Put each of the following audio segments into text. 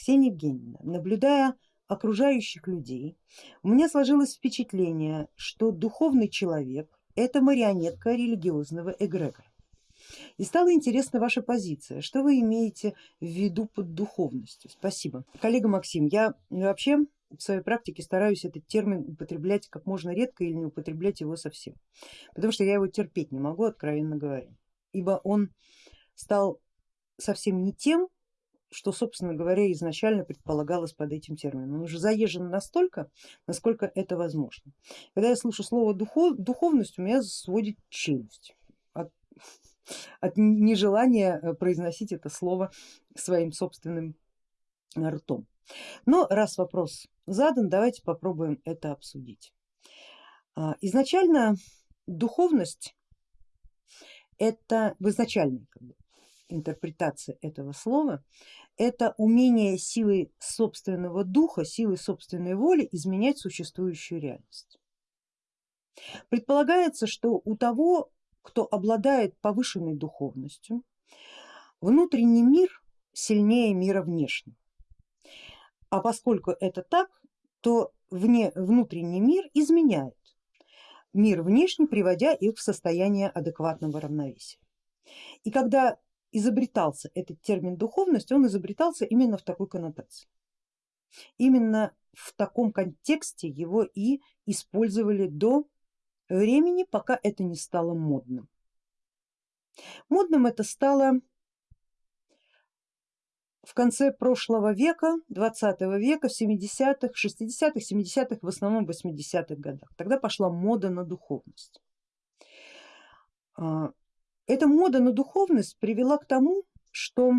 Ксения Евгеньевна, наблюдая окружающих людей, у меня сложилось впечатление, что духовный человек это марионетка религиозного эгрегора. И стала интересна ваша позиция, что вы имеете в виду под духовностью? Спасибо. Коллега Максим, я вообще в своей практике стараюсь этот термин употреблять как можно редко или не употреблять его совсем, потому что я его терпеть не могу, откровенно говоря, ибо он стал совсем не тем, что, собственно говоря, изначально предполагалось под этим термином. Он уже заезжен настолько, насколько это возможно. Когда я слышу слово духов, духовность, у меня сводит челюсть от, от нежелания э, произносить это слово своим собственным ртом. Но раз вопрос задан, давайте попробуем это обсудить. А, изначально духовность это в изначальной как бы, интерпретации этого слова, это умение силой собственного духа, силой собственной воли изменять существующую реальность. Предполагается, что у того, кто обладает повышенной духовностью, внутренний мир сильнее мира внешнего. А поскольку это так, то вне, внутренний мир изменяет мир внешний, приводя их в состояние адекватного равновесия. И когда изобретался этот термин духовность, он изобретался именно в такой коннотации. Именно в таком контексте его и использовали до времени, пока это не стало модным. Модным это стало в конце прошлого века, 20 века, в 70-х, 60-х, 70-х, в основном 80-х годах. Тогда пошла мода на духовность. Эта мода на духовность привела к тому, что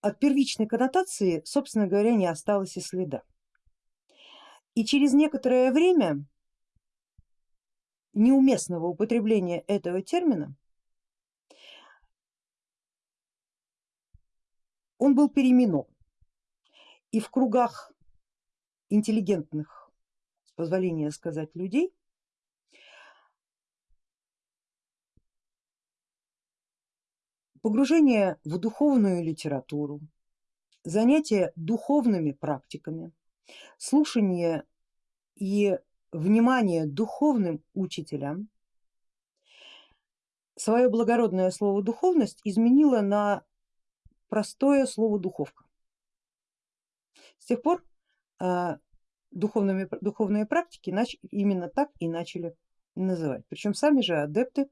от первичной коннотации, собственно говоря, не осталось и следа. И через некоторое время неуместного употребления этого термина он был переименован. И в кругах интеллигентных, с позволения сказать, людей Погружение в духовную литературу, занятие духовными практиками, слушание и внимание духовным учителям свое благородное слово духовность изменило на простое слово духовка. С тех пор э, духовными, духовные практики нач, именно так и начали называть, причем сами же адепты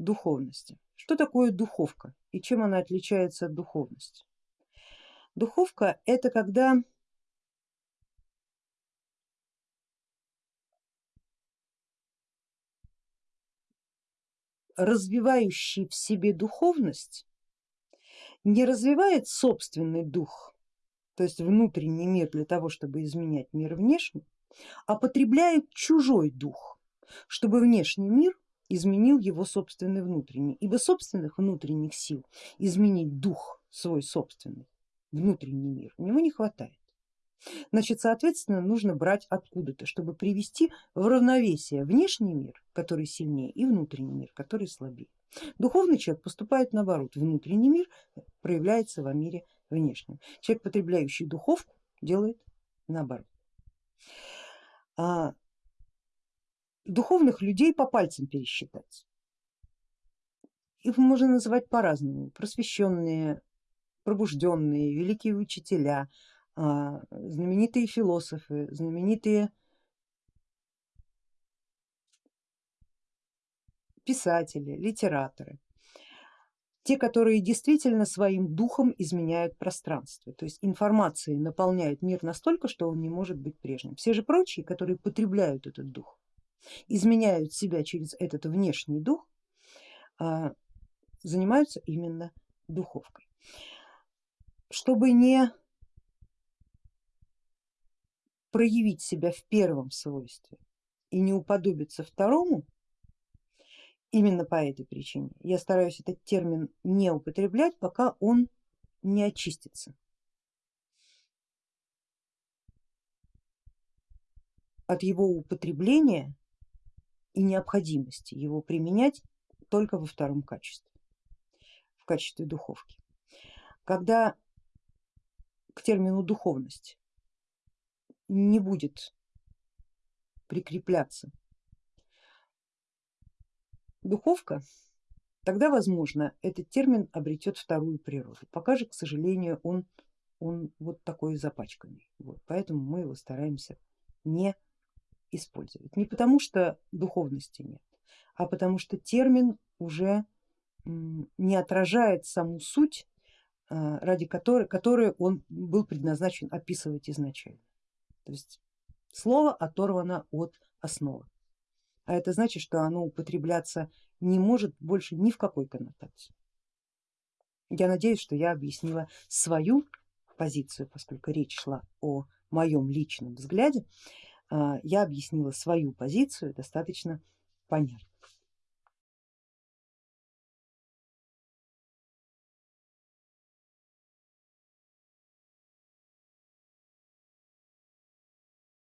духовности. Что такое духовка и чем она отличается от духовности? Духовка это когда развивающий в себе духовность не развивает собственный дух, то есть внутренний мир для того, чтобы изменять мир внешний, а потребляет чужой дух, чтобы внешний мир изменил его собственный внутренний, ибо собственных внутренних сил изменить дух свой собственный, внутренний мир, у него не хватает. Значит, соответственно, нужно брать откуда-то, чтобы привести в равновесие внешний мир, который сильнее, и внутренний мир, который слабее. Духовный человек поступает наоборот, внутренний мир проявляется во мире внешнем. Человек, потребляющий духовку, делает наоборот. А духовных людей по пальцам пересчитать. Их можно называть по-разному, просвещенные, пробужденные, великие учителя, а, знаменитые философы, знаменитые писатели, литераторы, те, которые действительно своим духом изменяют пространство, то есть информацией наполняют мир настолько, что он не может быть прежним. Все же прочие, которые потребляют этот дух, изменяют себя через этот внешний дух, а, занимаются именно духовкой. Чтобы не проявить себя в первом свойстве и не уподобиться второму, именно по этой причине я стараюсь этот термин не употреблять, пока он не очистится. От его употребления и необходимости его применять только во втором качестве. качестве духовки. Когда к термину духовность не будет прикрепляться духовка, тогда возможно этот термин обретет вторую природу. Пока же, к сожалению, он, он вот такой запачканный. Вот, поэтому мы его стараемся не использовать. Не потому что духовности нет, а потому что термин уже не отражает саму суть, а, ради которой, которой он был предназначен описывать изначально. То есть слово оторвано от основы, а это значит, что оно употребляться не может больше ни в какой коннотации. Я надеюсь, что я объяснила свою позицию, поскольку речь шла о моем личном взгляде, я объяснила свою позицию достаточно понятно.